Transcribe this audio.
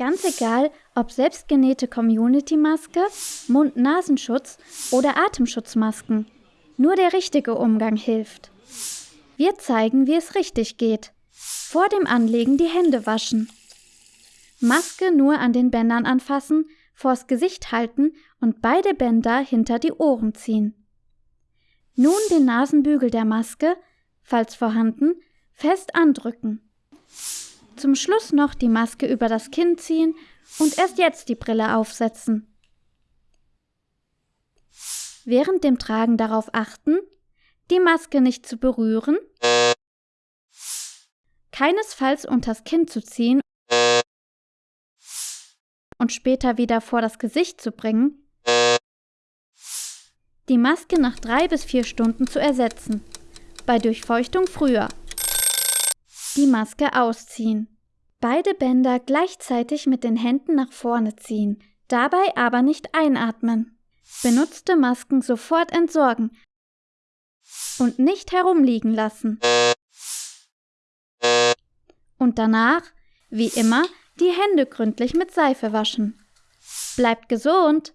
Ganz egal, ob selbstgenähte Community-Maske, Mund-Nasenschutz oder Atemschutzmasken. Nur der richtige Umgang hilft. Wir zeigen, wie es richtig geht. Vor dem Anlegen die Hände waschen. Maske nur an den Bändern anfassen, vors Gesicht halten und beide Bänder hinter die Ohren ziehen. Nun den Nasenbügel der Maske, falls vorhanden, fest andrücken. Zum Schluss noch die Maske über das Kinn ziehen und erst jetzt die Brille aufsetzen. Während dem Tragen darauf achten, die Maske nicht zu berühren, keinesfalls unters Kinn zu ziehen und später wieder vor das Gesicht zu bringen, die Maske nach drei bis vier Stunden zu ersetzen, bei Durchfeuchtung früher. Die Maske ausziehen. Beide Bänder gleichzeitig mit den Händen nach vorne ziehen, dabei aber nicht einatmen. Benutzte Masken sofort entsorgen und nicht herumliegen lassen. Und danach, wie immer, die Hände gründlich mit Seife waschen. Bleibt gesund!